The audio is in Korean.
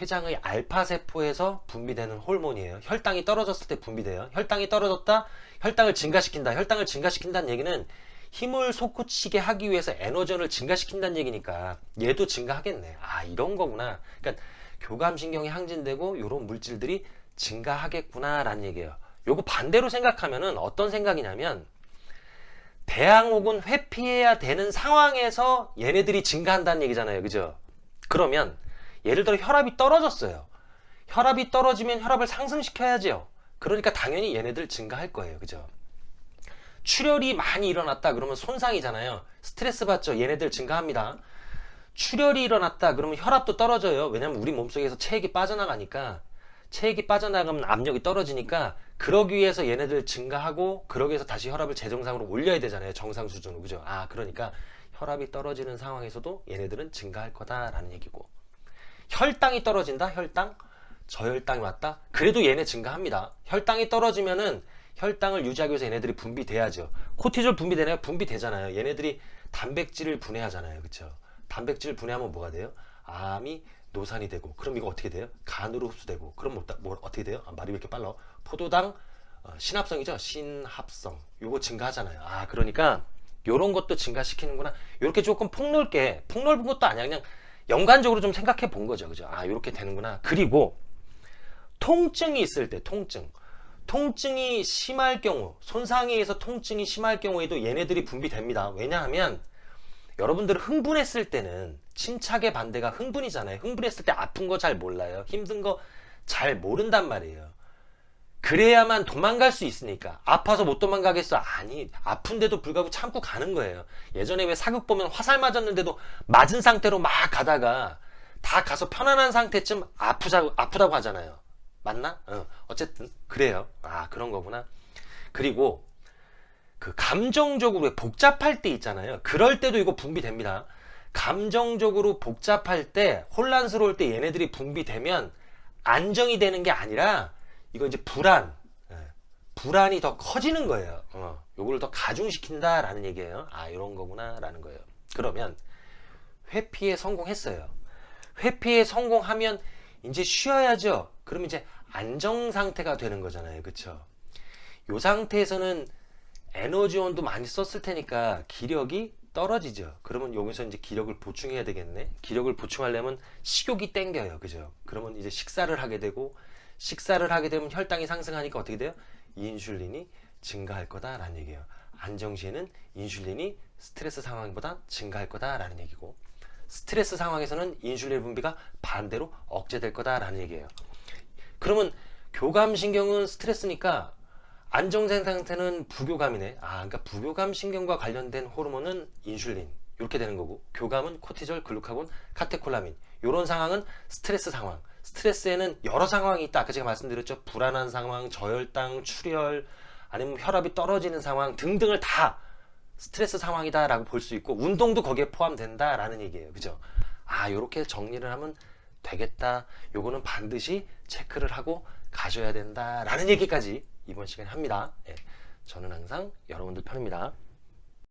췌장의 알파 세포에서 분비되는 호르몬이에요. 혈당이 떨어졌을 때 분비돼요. 혈당이 떨어졌다, 혈당을 증가시킨다. 혈당을 증가시킨다는 얘기는 힘을 솟구치게 하기 위해서 에너지원을 증가시킨다는 얘기니까 얘도 증가하겠네. 아 이런 거구나. 그러니까 교감신경이 항진되고 이런 물질들이 증가하겠구나 라는 얘기예요. 요거 반대로 생각하면은 어떤 생각이냐면 배양 혹은 회피해야 되는 상황에서 얘네들이 증가한다는 얘기잖아요. 그죠? 그러면 예를 들어 혈압이 떨어졌어요. 혈압이 떨어지면 혈압을 상승시켜야죠. 그러니까 당연히 얘네들 증가할 거예요. 그죠? 출혈이 많이 일어났다 그러면 손상이잖아요. 스트레스 받죠. 얘네들 증가합니다. 출혈이 일어났다 그러면 혈압도 떨어져요. 왜냐면 우리 몸속에서 체액이 빠져나가니까 체액이 빠져나가면 압력이 떨어지니까 그러기 위해서 얘네들 증가하고 그러기 위해서 다시 혈압을 재정상으로 올려야 되잖아요. 정상 수준으로. 그죠? 아, 그러니까 혈압이 떨어지는 상황에서도 얘네들은 증가할 거다라는 얘기고. 혈당이 떨어진다? 혈당? 저혈당이 왔다? 그래도 얘네 증가합니다. 혈당이 떨어지면은 혈당을 유지하기 위해서 얘네들이 분비돼야죠. 코티졸 분비되나요? 분비되잖아요. 얘네들이 단백질을 분해하잖아요. 그쵸? 단백질 분해하면 뭐가 돼요? 암이 노산이 되고 그럼 이거 어떻게 돼요? 간으로 흡수되고 그럼 뭐, 뭐 어떻게 돼요? 아, 말이 왜 이렇게 빨라? 포도당 어, 신합성이죠? 신합성 요거 증가하잖아요. 아 그러니까 요런 것도 증가시키는구나. 요렇게 조금 폭넓게 폭넓은 것도 아니야. 그냥 연관적으로 좀 생각해 본 거죠. 그죠? 아 요렇게 되는구나. 그리고 통증이 있을 때 통증 통증이 심할 경우 손상에 의해서 통증이 심할 경우에도 얘네들이 분비됩니다. 왜냐하면 여러분들 흥분했을 때는 침착의 반대가 흥분이잖아요. 흥분했을 때 아픈 거 잘 몰라요. 힘든 거 잘 모른단 말이에요. 그래야만 도망갈 수 있으니까. 아파서 못 도망가겠어. 아니 아픈데도 불구하고 참고 가는 거예요. 예전에 왜 사극 보면 화살 맞았는데도 맞은 상태로 막 가다가 다 가서 편안한 상태쯤 아프자, 아프다고 하잖아요. 맞나? 어, 어쨌든 그래요. 아 그런 거구나. 그리고 그 감정적으로 복잡할 때 있잖아요. 그럴 때도 이거 분비됩니다. 감정적으로 복잡할 때 혼란스러울 때 얘네들이 분비되면 안정이 되는 게 아니라 이거 이제 불안. 예, 불안이 더 커지는 거예요. 어, 요거를 더 가중시킨다 라는 얘기예요. 아 이런 거구나 라는 거예요. 그러면 회피에 성공했어요. 회피에 성공하면 이제 쉬어야죠. 그러면 이제 안정 상태가 되는 거잖아요. 그쵸? 요 상태에서는 에너지원도 많이 썼을 테니까 기력이 떨어지죠. 그러면 여기서 이제 기력을 보충해야 되겠네. 기력을 보충하려면 식욕이 땡겨요. 그죠? 그러면 이제 식사를 하게 되고 식사를 하게 되면 혈당이 상승하니까 어떻게 돼요? 인슐린이 증가할 거다라는 얘기예요. 안정 시에는 인슐린이 스트레스 상황보다 증가할 거다라는 얘기고 스트레스 상황에서는 인슐린 분비가 반대로 억제될 거다라는 얘기예요. 그러면 교감신경은 스트레스니까 안정된 상태는 부교감이네. 아, 그러니까 부교감 신경과 관련된 호르몬은 인슐린 이렇게 되는 거고 교감은 코티졸, 글루카곤, 카테콜라민 이런 상황은 스트레스 상황 스트레스에는 여러 상황이 있다. 아까 제가 말씀드렸죠. 불안한 상황 저혈당 출혈 아니면 혈압이 떨어지는 상황 등등을 다 스트레스 상황이다 라고 볼 수 있고 운동도 거기에 포함된다 라는 얘기예요. 그죠? 아 요렇게 정리를 하면 되겠다. 요거는 반드시 체크를 하고 가셔야 된다 라는 얘기까지 이번 시간에 합니다. 예, 저는 항상 여러분들 편입니다